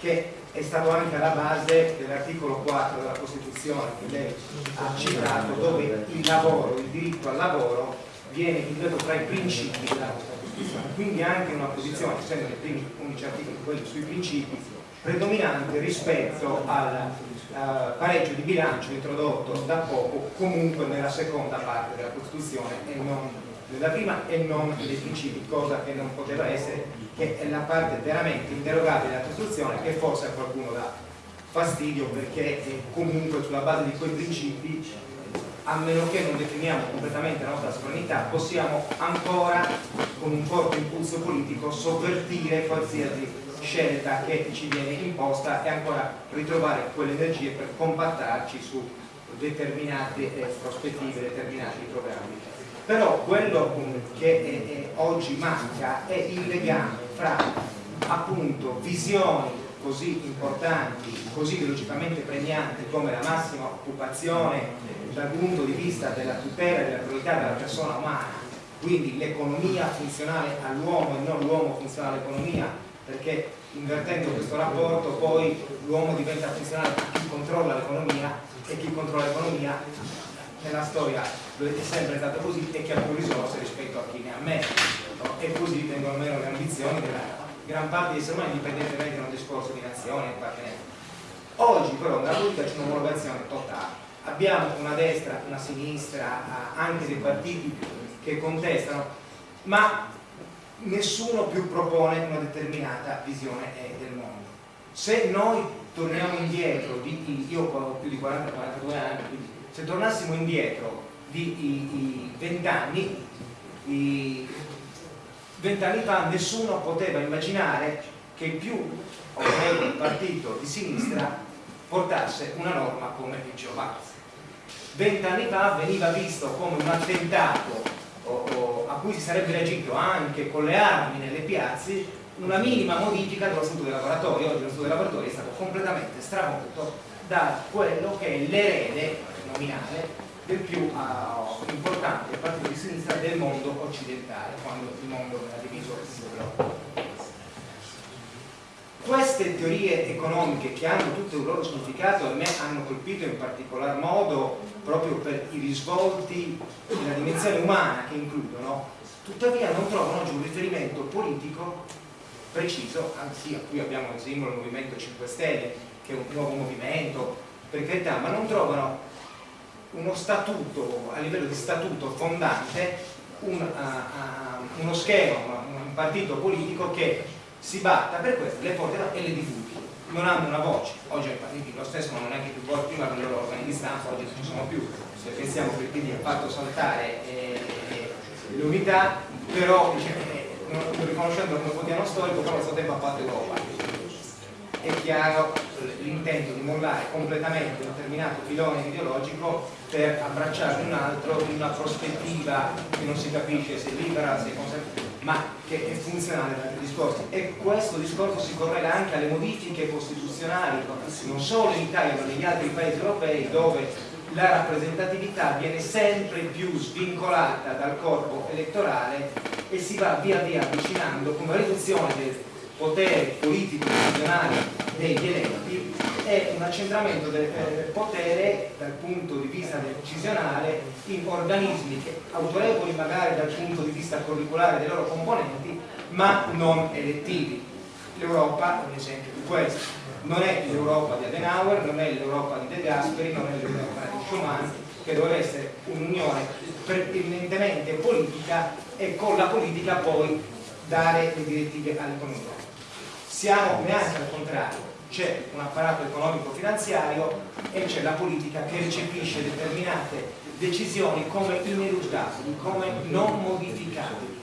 che è stato anche alla base dell'articolo 4 della Costituzione che lei ha citato dove il lavoro, il diritto al lavoro viene individuato tra i principi della Costituzione. Quindi anche una posizione, essendo nei primi 11 articoli quelli sui principi predominante rispetto al uh, pareggio di bilancio introdotto da poco comunque nella seconda parte della Costituzione e non nella prima e non dei principi, cosa che non poteva essere, che è la parte veramente interrogabile della Costituzione che forse a qualcuno dà fastidio perché comunque sulla base di quei principi a meno che non definiamo completamente la nostra sovranità possiamo ancora con un forte impulso politico sovvertire qualsiasi scelta che ci viene imposta e ancora ritrovare quelle energie per compattarci su determinate eh, prospettive, determinati programmi. Però quello che è, è, oggi manca è il legame fra appunto visioni così importanti, così velocitamente pregnanti come la massima occupazione dal punto di vista della tutela della priorità della persona umana, quindi l'economia funzionale all'uomo e non l'uomo funzionale all'economia, perché invertendo questo rapporto poi l'uomo diventa funzionale a chi controlla l'economia e chi controlla l'economia nella storia è sempre stato così e chi ha più risorse rispetto a chi ne ha meno no? e così vengono meno le ambizioni della gran parte degli esseri umani indipendentemente da un discorso di nazione appartenenza oggi però nella politica c'è un'omologazione totale abbiamo una destra, una sinistra anche dei partiti che contestano ma nessuno più propone una determinata visione eh, del mondo. Se noi torniamo indietro, di, io ho più di 40-42 anni, quindi se tornassimo indietro di 20 anni, 20 anni fa nessuno poteva immaginare che più o meno il partito di sinistra portasse una norma come il Geovaz. Vent'anni fa veniva visto come un attentato o, o, a cui si sarebbe reagito anche con le armi nelle piazze una minima modifica dello statuto dei lavoratori oggi lo statuto dei lavoratori è stato completamente stravolto da quello che è l'erede nominale del più uh, importante partito di sinistra del mondo occidentale quando il mondo era diviso in queste teorie economiche che hanno tutto il loro significato a me hanno colpito in particolar modo proprio per i risvolti della dimensione umana che includono, tuttavia non trovano oggi un riferimento politico preciso, anzi qui abbiamo il simbolo del Movimento 5 Stelle, che è un nuovo movimento, per carità, ma non trovano uno statuto, a livello di statuto fondante, un, uh, uh, uno schema, un partito politico che si batta per questo, le porterà e le divulghi non hanno una voce, oggi ai partiti lo stesso non hanno neanche più voce, prima i loro organi di stampa, oggi non ci sono più, se pensiamo che quindi ha fatto saltare eh, l'unità, però eh, non, riconoscendo come quotidiano storico, però allo stesso tempo ha fatto Europa è chiaro l'intento di mollare completamente un determinato filone ideologico per abbracciarne un altro in una prospettiva che non si capisce se libera, se conservativa, ma che è funzionale ad altri discorsi. E questo discorso si correla anche alle modifiche costituzionali, non solo in Italia ma negli altri paesi europei, dove la rappresentatività viene sempre più svincolata dal corpo elettorale e si va via via avvicinando con una riduzione del potere politico nazionale degli eletti è un accentramento del eh, potere dal punto di vista decisionale in organismi autorevoli magari dal punto di vista curriculare dei loro componenti ma non elettivi. l'Europa è un esempio di questo. Non è l'Europa di Adenauer, non è l'Europa di De Gasperi, non è l'Europa di Schumann che doveva essere un'unione eminentemente politica e con la politica poi dare le direttive all'economia siamo neanche al contrario, c'è un apparato economico-finanziario e c'è la politica che recepisce determinate decisioni come ineluttabili, come non modificabili.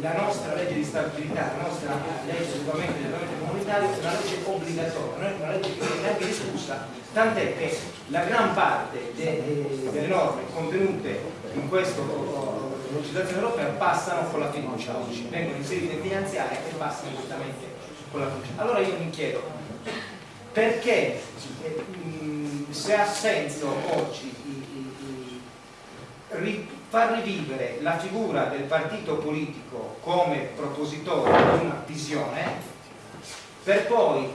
La nostra legge di stabilità, la nostra legge di regolamento comunitario è una legge obbligatoria, non è una legge che non è neanche discussa, tant'è che la gran parte de, delle norme contenute in questa legislazione europea passano con la fiducia oggi, vengono inserite finanziarie e passano direttamente con la fiducia. Allora io mi chiedo perché eh, se ha senso oggi far rivivere la figura del partito politico come propositore di una visione per poi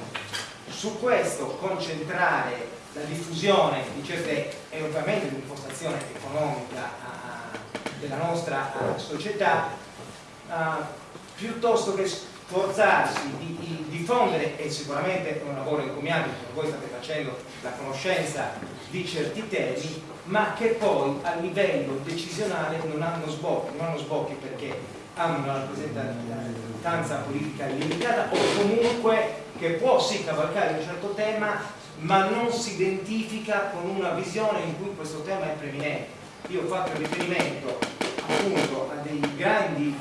su questo concentrare la diffusione di certe e ovviamente l'impostazione economica della nostra società piuttosto che sforzarsi di, di, diffondere e sicuramente è un lavoro encomiabile come voi state facendo la conoscenza di certi temi ma che poi a livello decisionale non hanno sbocchi, non hanno sbocchi perché hanno una rappresentanza politica limitata o comunque che può sì cavalcare un certo tema ma non si identifica con una visione in cui questo tema è preminente. Io ho fatto riferimento appunto a dei grandi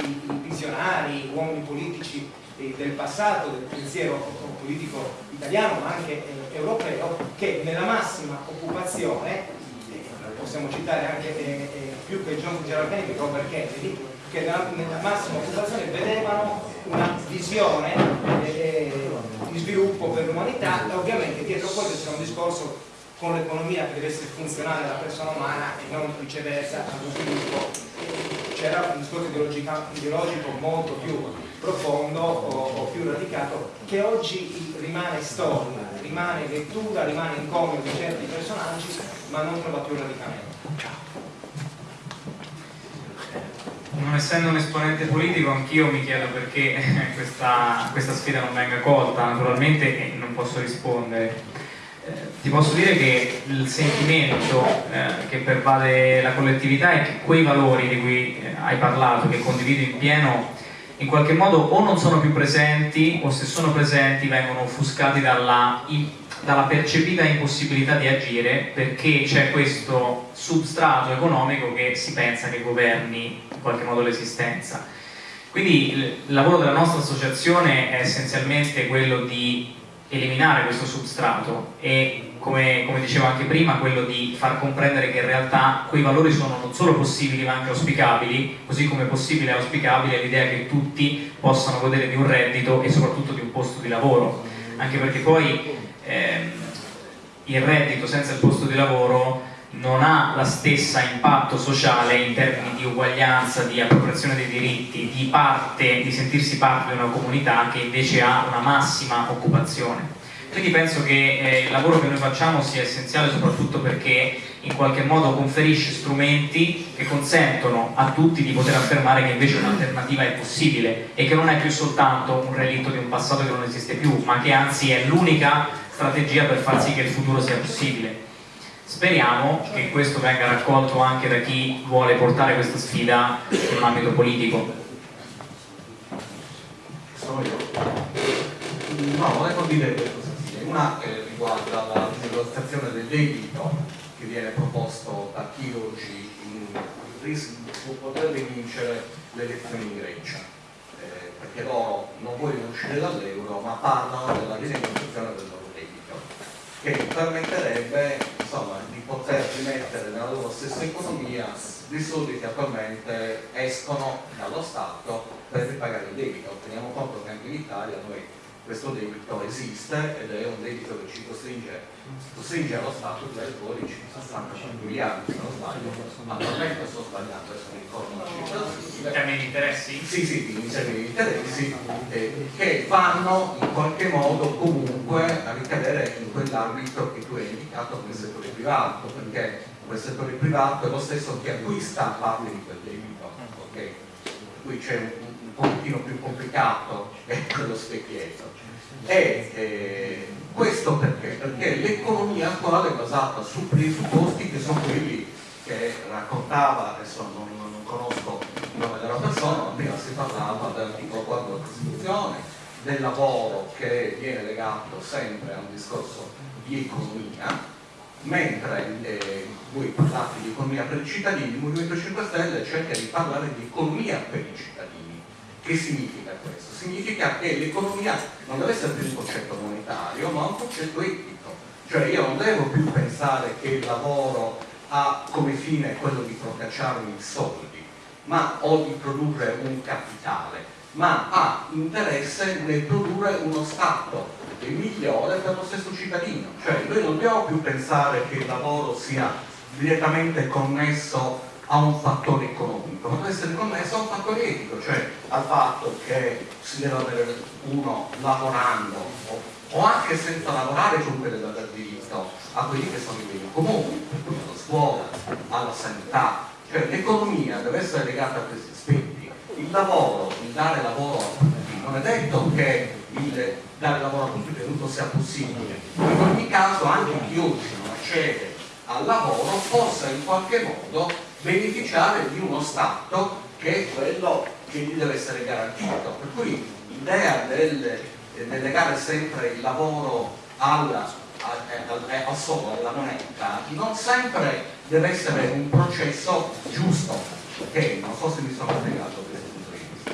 visionari, uomini politici del passato, del pensiero politico italiano ma anche eh, europeo, che nella massima occupazione possiamo citare anche eh, eh, più che John Gerald Kennedy, Robert Kennedy, che nella, massima occupazione vedevano una visione eh, di sviluppo per l'umanità e ovviamente dietro questo c'è un discorso con l'economia che deve essere funzionale alla persona umana e non viceversa allo sviluppo. C'era un discorso ideologico molto più profondo o, o, più radicato che oggi rimane storia, rimane lettura, rimane incomio di certi personaggi ma non trova più radicamento. Non essendo un esponente politico anch'io mi chiedo perché questa, questa, sfida non venga colta naturalmente non posso rispondere. Ti posso dire che il sentimento eh, che pervade la collettività è che quei valori di cui eh, hai parlato, che condivido in pieno, in qualche modo o non sono più presenti o se sono presenti vengono offuscati dalla, dalla percepita impossibilità di agire perché c'è questo substrato economico che si pensa che governi in qualche modo l'esistenza. Quindi il lavoro della nostra associazione è essenzialmente quello di eliminare questo substrato e come, come, dicevo anche prima, quello di far comprendere che in realtà quei valori sono non solo possibili ma anche auspicabili, così come possibile e auspicabile l'idea che tutti possano godere di un reddito e soprattutto di un posto di lavoro, anche perché poi ehm, il reddito senza il posto di lavoro non ha la stessa impatto sociale in termini di uguaglianza, di appropriazione dei diritti, di parte, di sentirsi parte di una comunità che invece ha una massima occupazione. Quindi penso che eh, il lavoro che noi facciamo sia essenziale soprattutto perché in qualche modo conferisce strumenti che consentono a tutti di poter affermare che invece un'alternativa è possibile e che non è più soltanto un relitto di un passato che non esiste più, ma che anzi è l'unica strategia per far sì che il futuro sia possibile. Speriamo che questo venga raccolto anche da chi vuole portare questa sfida in un ambito politico. Sono io. No, volevo dire due cose una eh, riguarda la rinegoziazione del debito che viene proposto da chi oggi potrebbe vincere le elezioni in Grecia eh, perché loro non vogliono uscire dall'euro ma parlano della rinegoziazione del loro debito che permetterebbe insomma, di poter rimettere nella loro stessa economia dei soldi che attualmente escono dallo Stato per ripagare il debito. Teniamo conto che anche in Italia noi questo debito esiste ed è un debito che ci costringe, costringe allo Stato di dare fuori 65 miliardi, se non sbaglio, attualmente sto sbagliando, adesso mi ricordo In termini di interessi? Sì, sì, in termini di interessi, eh, che vanno in qualche modo comunque a ricadere in quell'ambito che tu hai indicato come settore privato, perché quel settore privato è lo stesso che acquista parte di quel debito, ok? Qui c'è un, un pochettino più complicato che quello specchietto e eh, questo perché? Perché l'economia attuale è basata su presupposti che sono quelli che raccontava, adesso non, non conosco il nome della persona, ma prima si parlava dell'articolo 4 della Costituzione, del lavoro che viene legato sempre a un discorso di economia, mentre eh, voi parlate di economia per i cittadini, il Movimento 5 Stelle cerca di parlare di economia per i cittadini. Che significa questo? significa che l'economia non deve essere più un concetto monetario, ma un concetto etico. Cioè io non devo più pensare che il lavoro ha come fine quello di procacciarmi soldi, ma o di produrre un capitale, ma ha interesse nel produrre uno Stato migliore per lo stesso cittadino. Cioè noi non dobbiamo più pensare che il lavoro sia direttamente connesso a un fattore economico, ma deve essere connesso a un fattore etico, cioè al fatto che si deve avere uno lavorando o, anche senza lavorare comunque deve aver diritto a quelli che sono i beni comuni, alla scuola, alla sanità, cioè l'economia deve essere legata a questi aspetti. Il lavoro, dare lavoro non è detto che il dare lavoro a tutti creduto sia possibile, in ogni caso anche chi oggi non accede al lavoro possa in qualche modo beneficiare di uno Stato che è quello che gli deve essere garantito. Per cui l'idea del, del legare sempre il lavoro alla al solo alla moneta non sempre deve essere un processo giusto ok? Non so se mi sono spiegato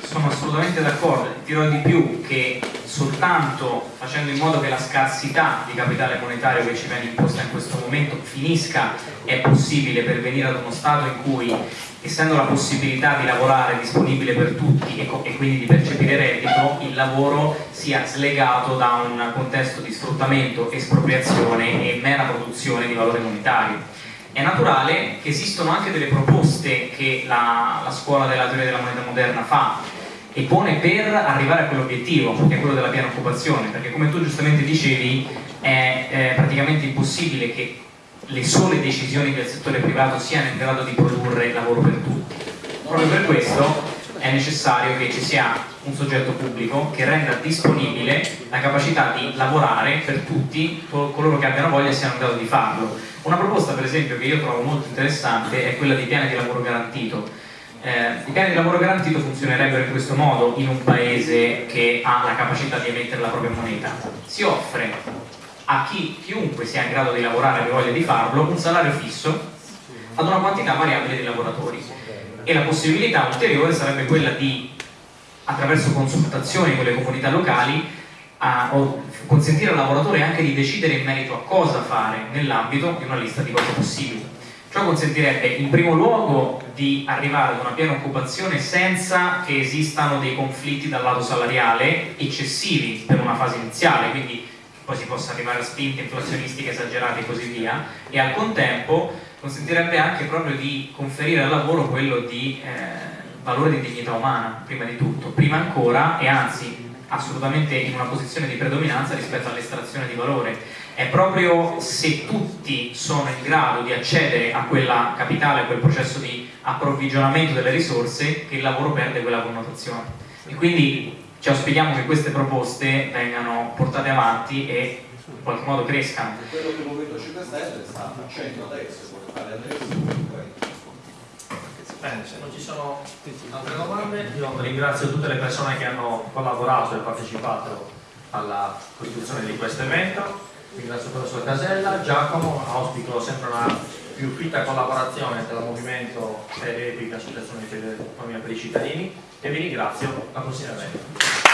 sono assolutamente d'accordo, dirò di più che soltanto facendo in modo che la scarsità di capitale monetario che ci viene imposta in questo momento finisca è possibile pervenire ad uno stato in cui essendo la possibilità di lavorare disponibile per tutti e, e quindi di percepire reddito, il lavoro sia slegato da un contesto di sfruttamento, espropriazione e mera produzione di valore monetario. È naturale che esistono anche delle proposte che la, la scuola della teoria della moneta moderna fa e pone per arrivare a quell'obiettivo, che è quello della piena occupazione, perché come tu giustamente dicevi è, è praticamente impossibile che le sole decisioni del settore privato siano in grado di produrre lavoro per tutti. Proprio per questo è necessario che ci sia un soggetto pubblico che renda disponibile la capacità di lavorare per tutti coloro che abbiano voglia e siano in grado di farlo una proposta per esempio che io trovo molto interessante è quella di piani di lavoro garantito. Eh, I piani di lavoro garantito funzionerebbero in questo modo in un paese che ha la capacità di emettere la propria moneta. Si offre a chi, chiunque sia in grado di lavorare e voglia di farlo un salario fisso ad una quantità variabile di lavoratori e la possibilità ulteriore sarebbe quella di attraverso consultazioni con le comunità locali a, consentire al lavoratore anche di decidere in merito a cosa fare nell'ambito di una lista di cose possibili. Ciò consentirebbe in primo luogo di arrivare ad una piena occupazione senza che esistano dei conflitti dal lato salariale eccessivi per una fase iniziale, quindi poi si possa arrivare a spinte inflazionistiche esagerate e così via, e al contempo consentirebbe anche proprio di conferire al lavoro quello di eh, valore di dignità umana, prima di tutto, prima ancora e anzi assolutamente in una posizione di predominanza rispetto all'estrazione di valore. È proprio se tutti sono in grado di accedere a quella capitale, a quel processo di approvvigionamento delle risorse, che il lavoro perde quella connotazione. E quindi ci auspichiamo che queste proposte vengano portate avanti e in qualche modo crescano. Quello che il Movimento 5 Stelle sta facendo adesso, vuole fare adesso, Bene, se non ci sono altre domande, io ringrazio tutte le persone che hanno collaborato e partecipato alla costituzione di questo evento, ringrazio il professor Casella, Giacomo, auspico sempre una più fitta collaborazione tra il movimento e l'Epica Associazione di Economia per i cittadini. E vi ringrazio. Prossimo evento.